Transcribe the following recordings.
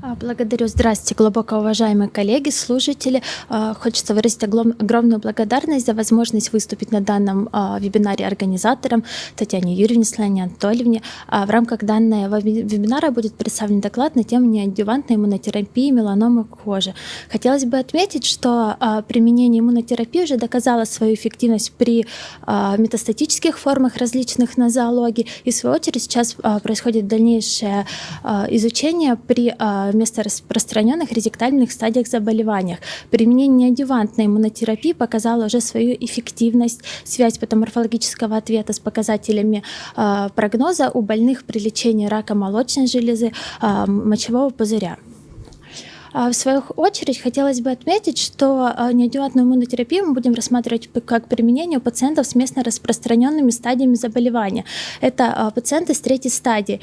А, благодарю. Здравствуйте, глубоко уважаемые коллеги, слушатели. А, хочется выразить огромную благодарность за возможность выступить на данном а, вебинаре организаторам Татьяне Юрьевне, Слане Анатольевне. В рамках данного вебинара будет представлен доклад на тему неадъювантной иммунотерапии меланомы кожи. Хотелось бы отметить, что применение иммунотерапии уже доказало свою эффективность при метастатических формах различных нозологий. И в свою очередь сейчас происходит дальнейшее изучение при вместо распространенных резектальных стадиях заболеваниях. Применение неадъювантной иммунотерапии показало уже свою эффективность, связь патоморфологического ответа с показателями э, прогноза у больных при лечении рака молочной железы, э, мочевого пузыря. А, в свою очередь хотелось бы отметить, что а, неадъювантную иммунотерапию мы будем рассматривать как применение у пациентов с местно распространенными стадиями заболевания. Это а, пациенты с третьей стадии,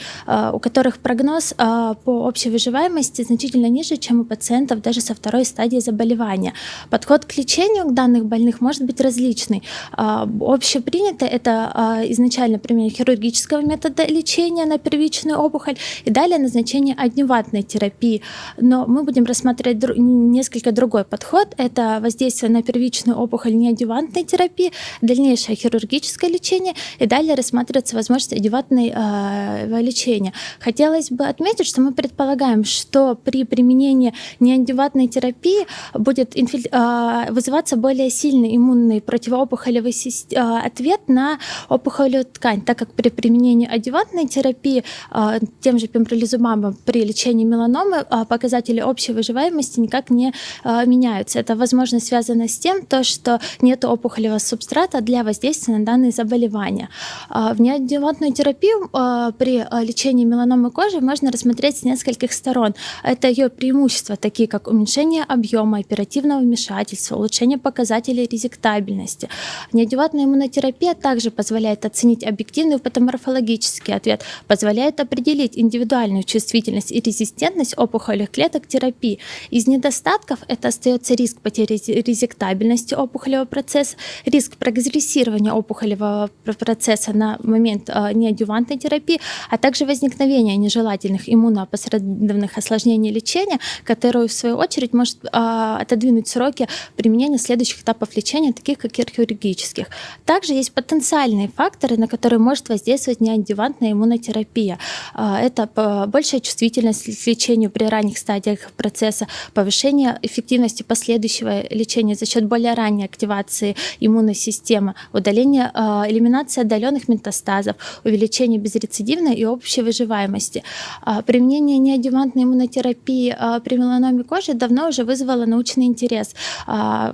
у которых прогноз по общей выживаемости значительно ниже, чем у пациентов даже со второй стадии заболевания. Подход к лечению данных больных может быть различный. Общепринято это изначально применение хирургического метода лечения на первичную опухоль и далее назначение адъювантной терапии. Но мы будем будем рассматривать дру несколько другой подход. Это воздействие на первичную опухоль неадювантной терапии, дальнейшее хирургическое лечение и далее рассматривается возможность адювантной э, лечения. Хотелось бы отметить, что мы предполагаем, что при применении неадювантной терапии будет э, вызываться более сильный иммунный противоопухолевый э, ответ на опухолевую ткань, так как при применении адювантной терапии э, тем же пембролизумабом при лечении меланомы э, показатели общей общей выживаемости никак не э, меняются. Это, возможно, связано с тем, то, что нет опухолевого субстрата для воздействия на данные заболевания. Э, в неодевантную терапию э, при лечении меланомы кожи можно рассмотреть с нескольких сторон. Это ее преимущества, такие как уменьшение объема, оперативного вмешательства, улучшение показателей резектабельности. Неодевантная иммунотерапия также позволяет оценить объективный патоморфологический ответ, позволяет определить индивидуальную чувствительность и резистентность опухолевых клеток терапии терапии. Из недостатков это остается риск потери резектабельности опухолевого процесса, риск прогрессирования опухолевого процесса на момент э, неадювантной терапии, а также возникновения нежелательных иммуноопосредованных осложнений лечения, которое в свою очередь может э, отодвинуть сроки применения следующих этапов лечения, таких как хирургических. Также есть потенциальные факторы, на которые может воздействовать неадювантная иммунотерапия. Э, это большая чувствительность к лечению при ранних стадиях процесса, повышение эффективности последующего лечения за счет более ранней активации иммунной системы, удаление, а, элиминация отдаленных метастазов, увеличение безрецидивной и общей выживаемости. А, применение неадювантной иммунотерапии а, при меланоме кожи давно уже вызвало научный интерес.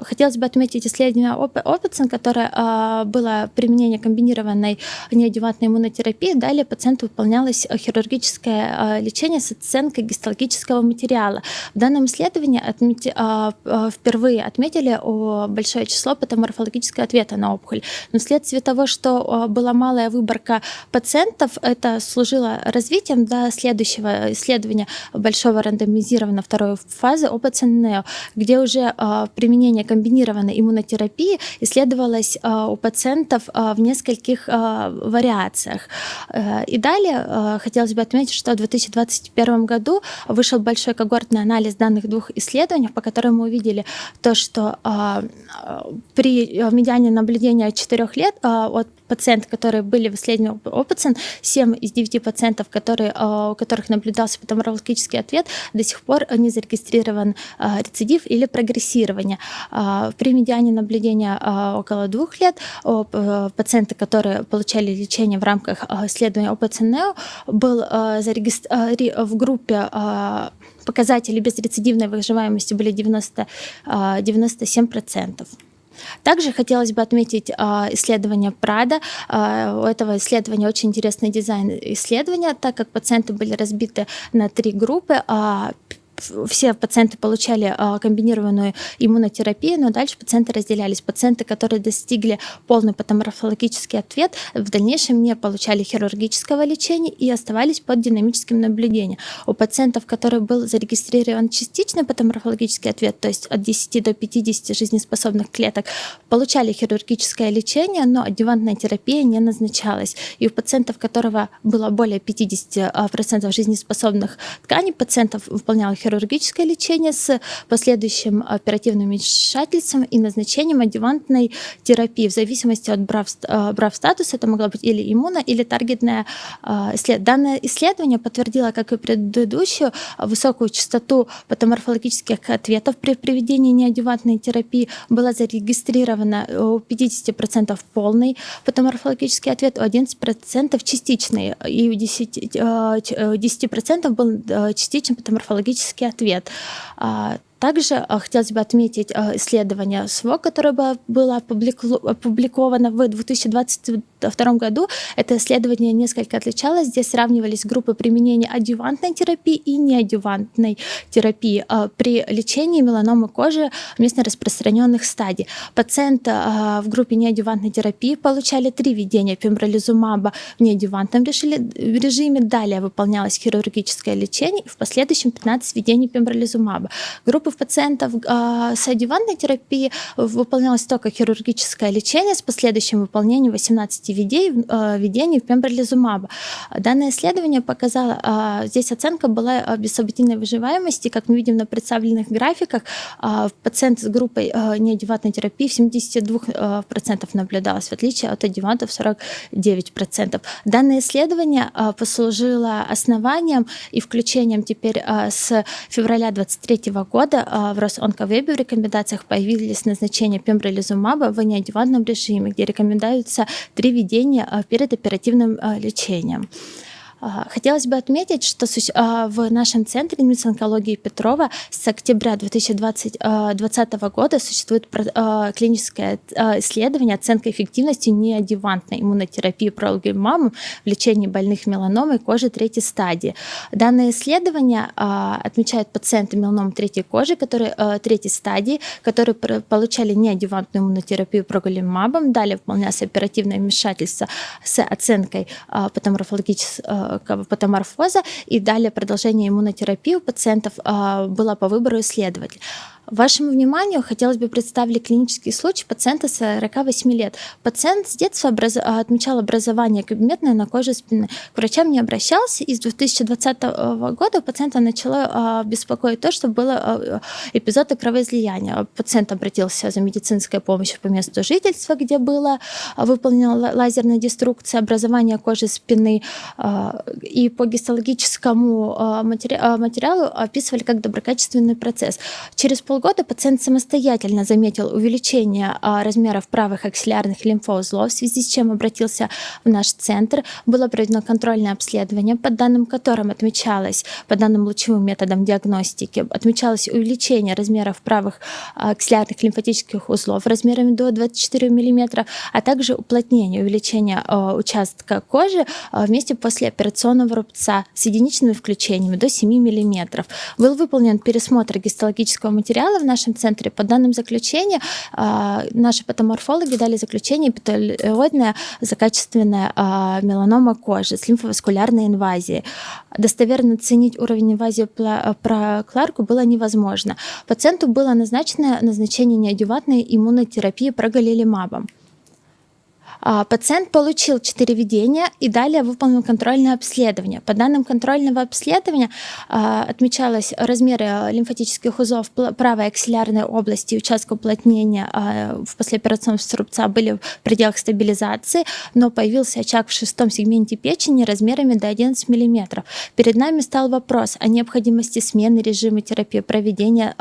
Хотелось бы отметить исследование Опытсон, которое было применение комбинированной неадювантной иммунотерапии. Далее пациенту выполнялось хирургическое лечение с оценкой гистологического материала. В данном исследовании отмети, а, а, впервые отметили большое число патоморфологического ответа на опухоль. Но вследствие того, что а, была малая выборка пациентов, это служило развитием до следующего исследования большого рандомизированного второй фазы ОПЦНЕО, где уже применение комбинированной иммунотерапии исследовалось у пациентов в нескольких вариациях. Э, и далее хотелось бы отметить, что в 2021 году вышел большой когортный анализ данных двух исследований, по которым мы увидели то, что а, при медиане наблюдения 4 лет а, от пациентов, которые были в исследовании опытен, 7 из 9 пациентов, которые, а, у которых наблюдался патоморфологический ответ, до сих пор не зарегистрирован а, рецидив или прогрессирование. А, при медиане наблюдения около двух лет пациенты, которые получали лечение в рамках исследования ОПЦНЕО, был зарегистрирован в группе показатели безрецидивной выживаемости были 90, 97%. Также хотелось бы отметить а, исследование Прада. А, у этого исследования очень интересный дизайн исследования, так как пациенты были разбиты на три группы. А, все пациенты получали комбинированную иммунотерапию, но дальше пациенты разделялись. Пациенты, которые достигли полный патоморфологический ответ, в дальнейшем не получали хирургического лечения и оставались под динамическим наблюдением. У пациентов, которые был зарегистрирован частичный патоморфологический ответ, то есть от 10 до 50 жизнеспособных клеток, получали хирургическое лечение, но адювантная терапия не назначалась. И у пациентов, которого было более 50% жизнеспособных тканей, пациентов выполнял хирургическое лечение с последующим оперативным вмешательством и назначением адювантной терапии в зависимости от брав, статуса. Это могла быть или иммуно, или таргетная исследование. Данное исследование подтвердило, как и предыдущую, высокую частоту патоморфологических ответов при проведении неадювантной терапии. Была зарегистрирована у 50% полный патоморфологический ответ, у 11% частичный, и у 10%, 10 был частичный патоморфологический ответ. Также а, хотелось бы отметить а, исследование СВО, которое было опубликовано в 2022 году. Это исследование несколько отличалось. Здесь сравнивались группы применения адювантной терапии и неадювантной терапии а, при лечении меланомы кожи местно распространенных стадий. Пациенты в группе неадювантной терапии получали три введения пембролизумаба в неадювантном режиме. Далее выполнялось хирургическое лечение и в последующем 15 введений пембролизумаба. Группа в пациентов а, с адювантной терапией выполнялось только хирургическое лечение с последующим выполнением 18 введений, введений в пембролизумаба. Данное исследование показало, а, здесь оценка была без событийной выживаемости, как мы видим на представленных графиках, а, пациент с группой неадювантной терапии в 72% наблюдалось, в отличие от адювантов 49%. Данное исследование послужило основанием и включением теперь с февраля 2023 года а, в Росонковебе в рекомендациях появились назначения пембролизумаба в неадювантном режиме, где рекомендуются три введения а, перед оперативным а, лечением. А, хотелось бы отметить, что а, в нашем центре онкологии Петрова с октября 2020 а, года существует клиническое исследование оценка эффективности неодевантной иммунотерапии прологимамом в лечении больных меланомой кожи третьей стадии. Данное исследование отмечает пациенты меланомы третьей кожи, которые третьей стадии, которые получали неодевантную иммунотерапию проголимабом, далее выполнялось оперативное вмешательство с оценкой патоморфологического патоморфоза, и далее продолжение иммунотерапии у пациентов а, было по выбору исследователя. Вашему вниманию хотелось бы представить клинический случай пациента 48 лет. Пациент с детства образ... отмечал образование кабинетное на коже спины. К врачам не обращался, и с 2020 года у пациента начало а, беспокоить то, что было а, эпизоды кровоизлияния. Пациент обратился за медицинской помощью по месту жительства, где было а, выполнена лазерная деструкция образования кожи спины, и по гистологическому материалу описывали как доброкачественный процесс. Через пол полгода пациент самостоятельно заметил увеличение а, размеров правых аксиллярных лимфоузлов, в связи с чем обратился в наш центр. Было проведено контрольное обследование, по данным которым отмечалось, по данным лучевым методам диагностики, отмечалось увеличение размеров правых а, аксиллярных лимфатических узлов размерами до 24 мм, а также уплотнение, увеличение а, участка кожи вместе после операционного рубца с единичными включениями до 7 мм. Был выполнен пересмотр гистологического материала материалы в нашем центре. По данным заключения, а, наши патоморфологи дали заключение эпителиоидная злокачественная а, меланома кожи с лимфоваскулярной инвазией. Достоверно оценить уровень инвазии про Кларку было невозможно. Пациенту было назначено назначение неадювантной иммунотерапии прогалилимабом. А, пациент получил 4 введения и далее выполнил контрольное обследование. По данным контрольного обследования а, отмечалось размеры лимфатических узлов правой аксиллярной области и участка уплотнения а, в послеоперационном струбца были в пределах стабилизации, но появился очаг в шестом сегменте печени размерами до 11 мм. Перед нами стал вопрос о необходимости смены режима терапии, проведения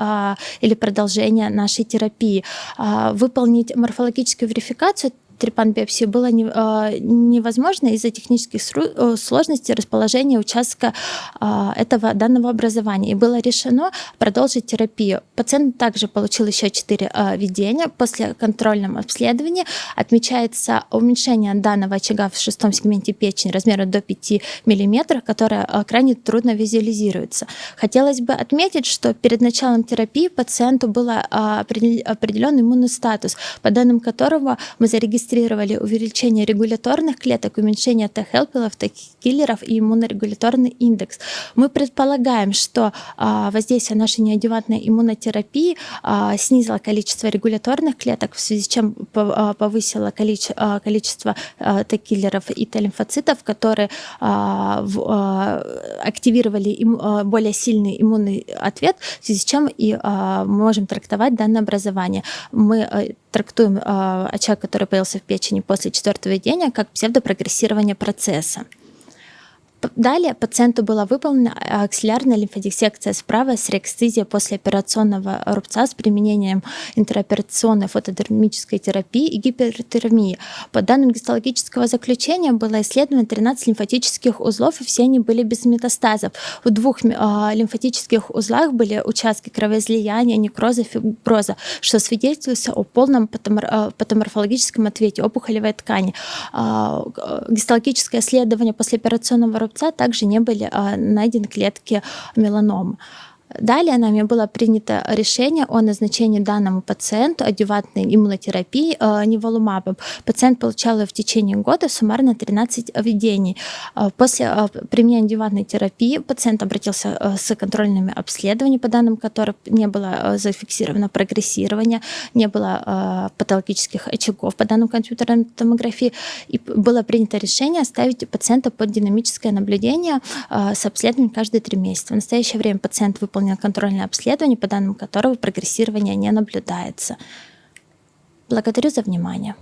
или продолжения нашей терапии. Выполнить морфологическую верификацию трепан-биопсию было не, э, невозможно из-за технических э, сложностей расположения участка э, этого данного образования. И было решено продолжить терапию. Пациент также получил еще 4 э, введения. После контрольного обследования отмечается уменьшение данного очага в шестом сегменте печени размером до 5 мм, которое э, крайне трудно визуализируется. Хотелось бы отметить, что перед началом терапии пациенту был э, определенный иммунный статус, по данным которого мы зарегистрировали увеличение регуляторных клеток, уменьшение Т-хелперов, Т-киллеров и иммунорегуляторный индекс. Мы предполагаем, что а, воздействие нашей неодевантной иммунотерапии а, снизило количество регуляторных клеток, в связи с чем а, повысило количество, количество Т-киллеров и Т-лимфоцитов, которые активировали более сильный иммунный ответ, в связи с чем и можем трактовать данное образование. Мы трактуем очаг, который появился в печени после четвертого введения, как псевдопрогрессирование процесса. Далее пациенту была выполнена аксиллярная лимфодиссекция справа с рексцизией после операционного рубца с применением интероперационной фотодермической терапии и гипертермии. По данным гистологического заключения было исследовано 13 лимфатических узлов, и все они были без метастазов. В двух э, лимфатических узлах были участки кровоизлияния, некроза, фиброза, что свидетельствует о полном патомор патоморфологическом ответе опухолевой ткани. Э, гистологическое исследование после операционного рубца рубца также не были а, найдены клетки меланомы. Далее нами было принято решение о назначении данному пациенту адювантной иммунотерапии э, неволумабом. Пациент получал в течение года суммарно 13 введений. Э, после э, применения адювантной терапии пациент обратился э, с контрольными обследованиями, по данным которых не было зафиксировано прогрессирование, не было патологических очагов по данным компьютерной томографии. И было принято решение оставить пациента под динамическое наблюдение с обследованием каждые три месяца. В настоящее время пациент выполнил выполнено контрольное обследование, по данным которого прогрессирование не наблюдается. Благодарю за внимание.